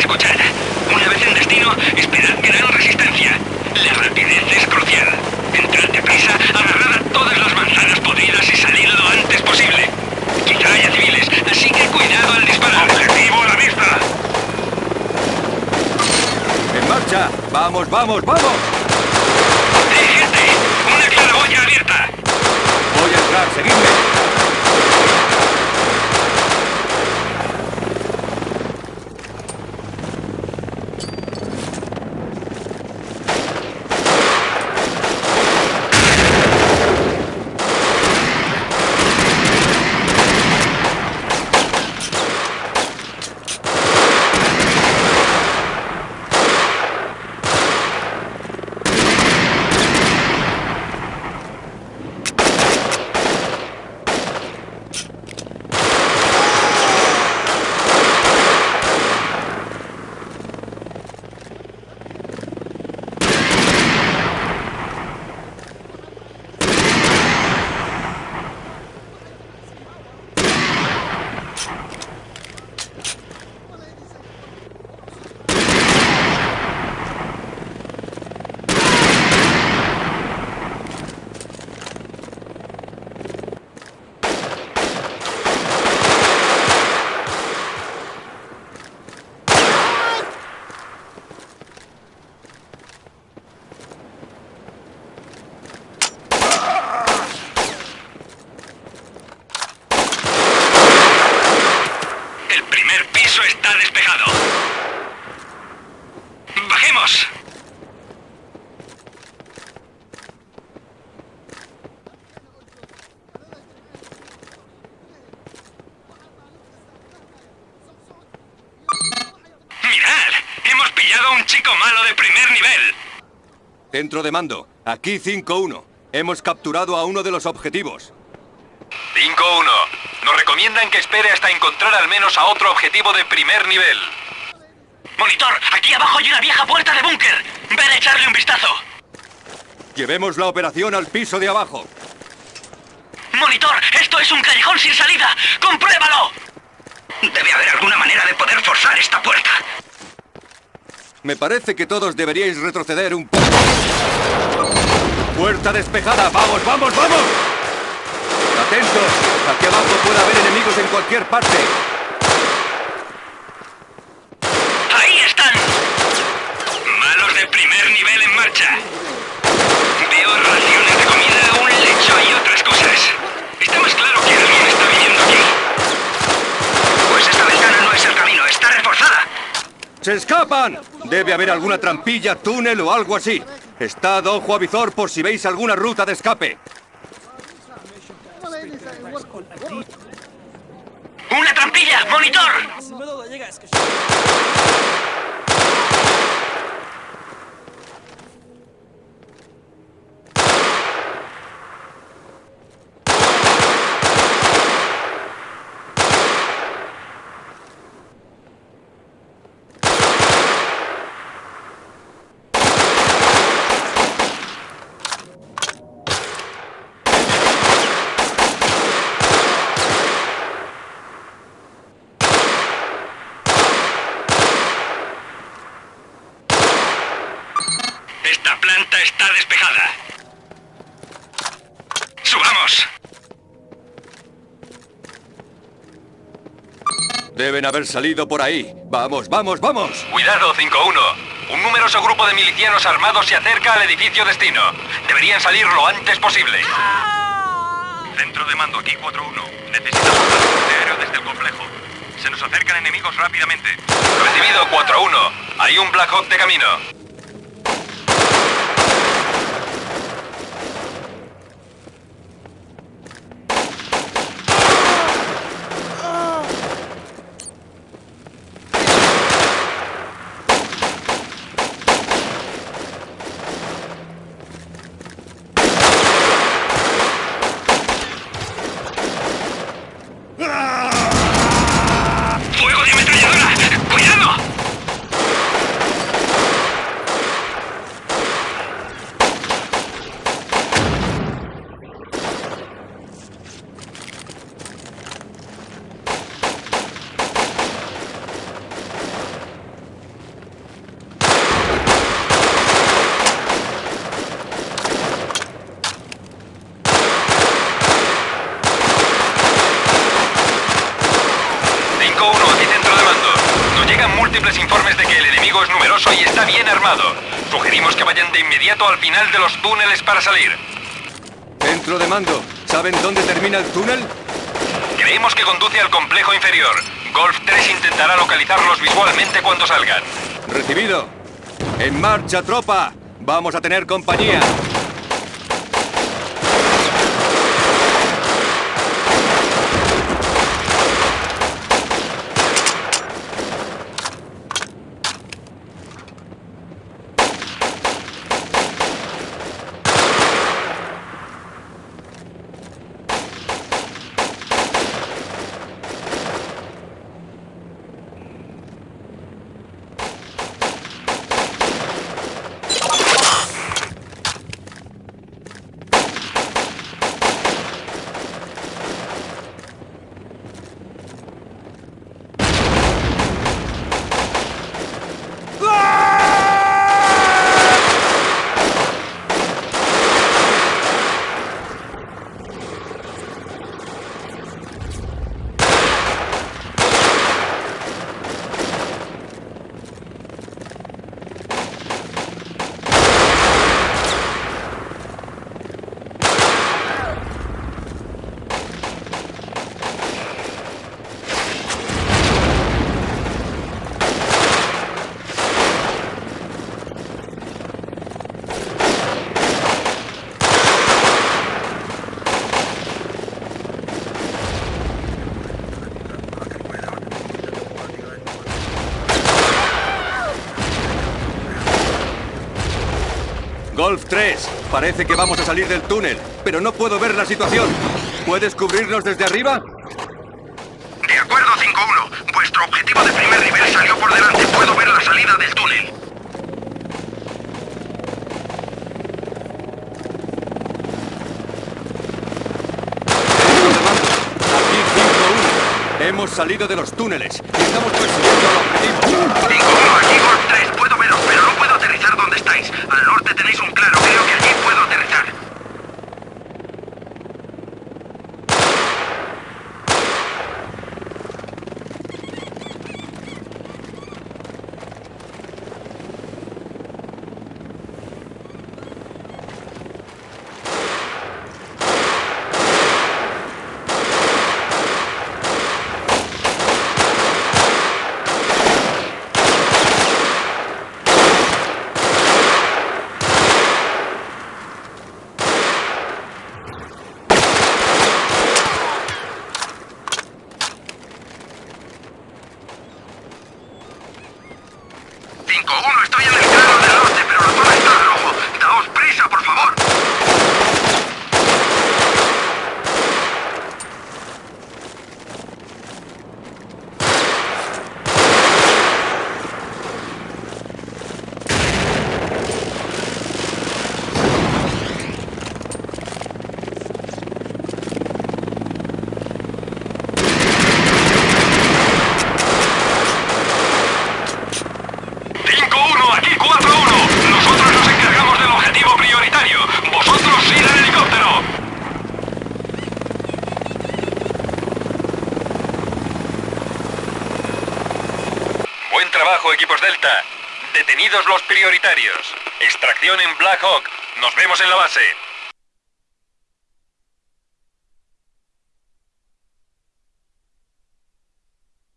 Escuchad, una vez en destino, esperad gran resistencia. La rapidez es crucial. Entrad deprisa, agarrad a todas las manzanas podridas y salid lo antes posible. Quizá haya civiles, así que cuidado al disparar. ¡Objetivo a la vista! ¡En marcha! ¡Vamos, vamos, vamos! Pillado a un chico malo de primer nivel! Centro de mando. Aquí 5-1. Hemos capturado a uno de los objetivos. 5-1. Nos recomiendan que espere hasta encontrar al menos a otro objetivo de primer nivel. Monitor, aquí abajo hay una vieja puerta de búnker. Ven a echarle un vistazo. Llevemos la operación al piso de abajo. Monitor, esto es un callejón sin salida. ¡Compruébalo! Debe haber alguna manera de poder forzar esta puerta. Me parece que todos deberíais retroceder un poco. Puerta despejada. ¡Vamos, vamos, vamos! Atentos. Aquí abajo puede haber enemigos en cualquier parte. ¡Ahí están! Malos de primer nivel en marcha. Veo raciones de comida, un lecho y otras cosas. Está más claro que alguien está viviendo aquí. Pues esta ventana no es el camino, está reforzada. ¡Se escapan! Debe haber alguna trampilla, túnel o algo así. Estad ojo a visor por si veis alguna ruta de escape. ¡Una trampilla! ¡Monitor! Está despejada. ¡Subamos! Deben haber salido por ahí. Vamos, vamos, vamos. Cuidado, 5-1. Un numeroso grupo de milicianos armados se acerca al edificio destino. Deberían salir lo antes posible. Centro de mando, aquí 4-1. Necesitamos transporte aéreo desde el complejo. Se nos acercan enemigos rápidamente. Recibido, 4-1. Hay un Black Hawk de camino. ¡Fuego de ametralladora! ¡Cuidado! Múltiples informes de que el enemigo es numeroso y está bien armado. Sugerimos que vayan de inmediato al final de los túneles para salir. Centro de mando. ¿Saben dónde termina el túnel? Creemos que conduce al complejo inferior. Golf 3 intentará localizarlos visualmente cuando salgan. Recibido. En marcha, tropa. Vamos a tener compañía. Golf 3, parece que vamos a salir del túnel, pero no puedo ver la situación. ¿Puedes cubrirnos desde arriba? De acuerdo, 5-1. Vuestro objetivo de primer nivel salió por delante. Puedo ver la salida del túnel. Aquí 5-1. Hemos salido de los túneles y estamos persiguiendo al objetivo. 5-1, aquí Golf 3. Puedo veros, pero no puedo aterrizar donde estáis. Al norte tenéis un claro. Creo que allí puedo aterrizar. ¡5-1! Estoy en el claro del norte, pero la zona está en rojo. Daos prisa, por favor. ¡5-1! ¡Aquí 4-1! Nosotros nos encargamos del objetivo prioritario. ¡Vosotros ir al helicóptero! Buen equipos Delta. Detenidos los prioritarios. Extracción en Black Hawk. Nos vemos en la base.